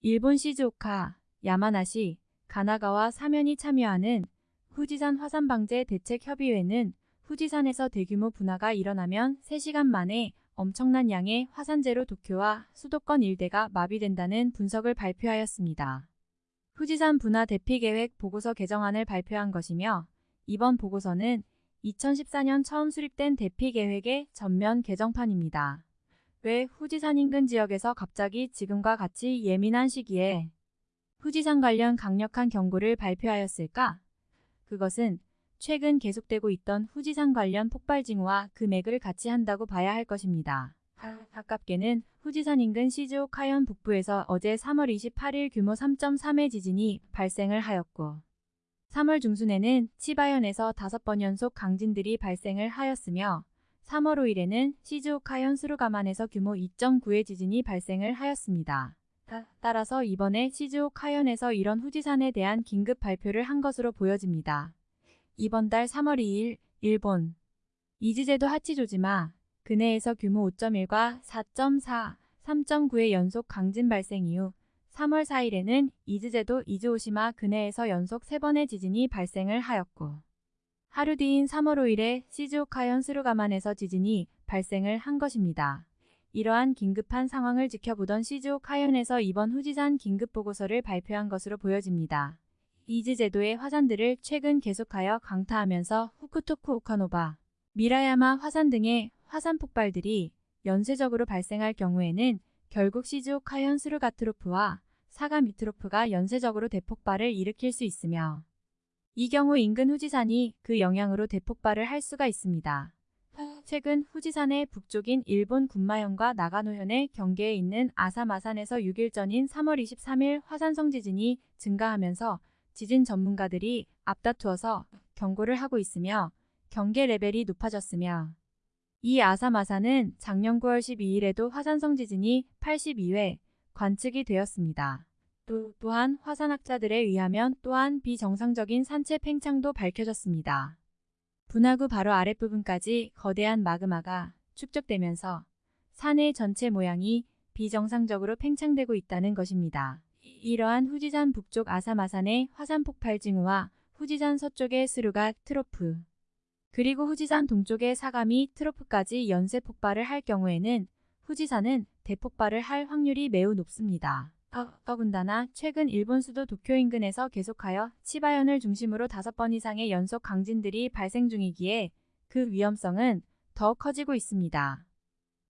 일본 시즈오카, 야마나시, 가나가와 사면이 참여하는 후지산 화산 방제 대책 협의회는 후지산에서 대규모 분화가 일어나면 3시간 만에 엄청난 양의 화산재로 도쿄와 수도권 일대가 마비된다는 분석을 발표하였습니다. 후지산 분화 대피 계획 보고서 개정안을 발표한 것이며 이번 보고서는 2014년 처음 수립된 대피 계획의 전면 개정판입니다. 왜 후지산 인근 지역에서 갑자기 지금과 같이 예민한 시기에 후지산 관련 강력한 경고를 발표하였을까? 그것은 최근 계속되고 있던 후지산 관련 폭발 징후와 그 맥을 같이 한다고 봐야 할 것입니다. 가깝게는 후지산 인근 시즈오카현 북부에서 어제 3월 28일 규모 3.3의 지진이 발생을 하였고 3월 중순에는 치바현에서 5번 연속 강진들이 발생을 하였으며 3월 5일에는 시즈오카현 스루가만에서 규모 2.9의 지진이 발생을 하였습니다. 따라서 이번에 시즈오카현에서 이런 후지산에 대한 긴급 발표를 한 것으로 보여집니다. 이번 달 3월 2일 일본 이즈제도 하치조지마 근해에서 규모 5.1과 4.4, 3.9의 연속 강진 발생 이후 3월 4일에는 이즈제도 이즈오시마 근해에서 연속 3번의 지진이 발생을 하였고 하루 뒤인 3월 5일에 시즈오카현 스루가만에서 지진이 발생을 한 것입니다. 이러한 긴급한 상황을 지켜보던 시즈오카현에서 이번 후지산 긴급보고서를 발표한 것으로 보여집니다. 이즈 제도의 화산들을 최근 계속하여 강타하면서 후쿠토쿠 오카노바, 미하라야마 화산 등의 화산 폭발들이 연쇄적으로 발생할 경우에는 결국 시즈오카현 스루가트로프와 사가미 트로프가 연쇄적으로 대폭발을 일으킬 수 있으며 이 경우 인근 후지산이 그 영향으로 대폭발을 할 수가 있습니다. 최근 후지산의 북쪽인 일본 군마현과 나가노현의 경계에 있는 아사마산에서 6일 전인 3월 23일 화산성 지진이 증가하면서 지진 전문가들이 앞다투어서 경고를 하고 있으며 경계 레벨이 높아졌으며 이 아사마사는 작년 9월 12일에도 화산성 지진이 82회 관측이 되었습니다. 또, 또한 화산학자들에 의하면 또한 비정상적인 산체 팽창도 밝혀졌습니다. 분화구 바로 아랫부분까지 거대한 마그마가 축적되면서 산의 전체 모양이 비정상적으로 팽창되고 있다는 것입니다. 이러한 후지산 북쪽 아사마산의 화산 폭발 징후와 후지산 서쪽의 스루가 트로프 그리고 후지산 동쪽의 사가미 트로프까지 연쇄 폭발을 할 경우에는 후지산은 대폭발을 할 확률이 매우 높습니다. 더군다나 최근 일본 수도 도쿄 인근에서 계속하여 치바현을 중심으로 다섯 번 이상의 연속 강진들이 발생 중이기에 그 위험성은 더 커지고 있습니다.